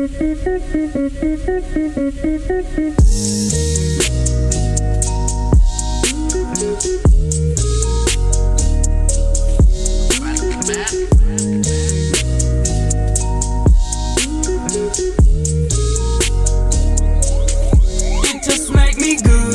It just make me good,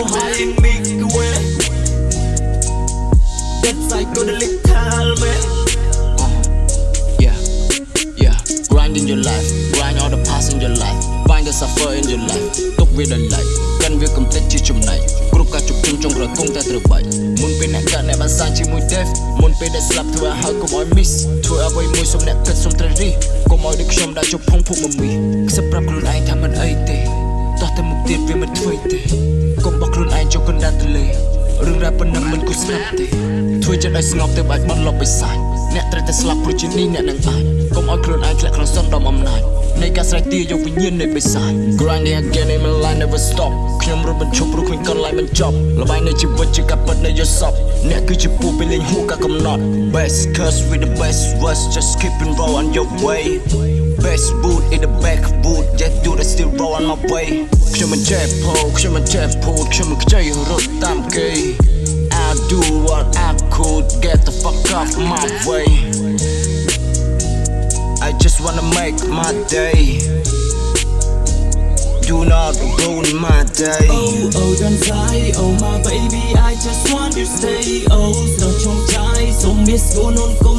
Also high and make away. That's psychedelic helmet. Yeah, yeah. Grind in your life, grind all the past in your life. Find the suffer in your life. ទុកវាដល់ឡៃកាន់វាកំទេចជាចំណៃគ្រប់ការជុកជុំចុងក្រគង់តែត្រូវបាច់មុនពេលអ្នកកើតអ្នកបានសាងជាមួយ death មុនពេលដែលស្លាប់ធ្វើឲ្យហើយកុំឲ្យ miss ធ្វើអ្វីមួយសុំអ្នកគិតសុំត្រូវរិះកុំឲ្យដូចខ្ញុំដាក់ជុកផុងភុកមមីខ្សឹបប្រាប់ខ្លួនឯងថាមិនអីទេ តោះតែមុខទៀតវាមិនធ្វើទេកុំបោះខ្លួនឯងចូលកណ្ដាលទលេរឿងរ៉ាវប៉ុណ្ណឹងមិនគួរស្ងាត់ទេធ្វើចិត្តឲ្យស្ងប់ទៅបាច់បន់លប់បិសាចអ្នកត្រូវតែស្លាប់ព្រោះជានេះអ្នកនឹងអាចកុំឲ្យខ្លួនឯងធ្លាក់ក្នុងសន្តិអំណាចនៃការស្រែកទាយកវិញ្ញាណនៃបិសាច Grinding again in my line never stop ខ្ញុំរត់បញ្ឈប់ព្រោះគ្មានកន្លែងបញ្ចប់លបាយនៃជីវិតជាការពិតនៃយល់សពអ្នកគឺជាពូពេលលេងហួការកំណត់ Best curse with the best words just keep and roll on your way Best boot in the back boot Just do the still roll on my way ខ្ញុំមិនចេះពោខ្ញុំមិនចេះពូតខ្ញុំមិនខ្ចីរត់តាមគេ I do what I could get the fuck off my way I just wanna make my day Do not ruin my day Oh, oh, don't die, oh my baby, I just want you stay. Oh, so trong trai, so miss go non công te nga ban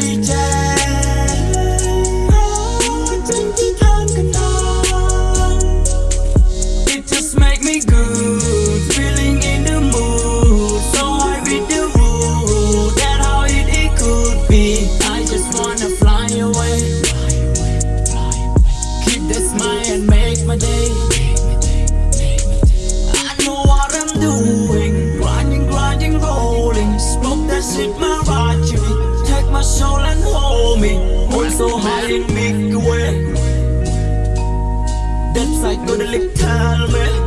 fly so high and make away. That's psychedelic helmet.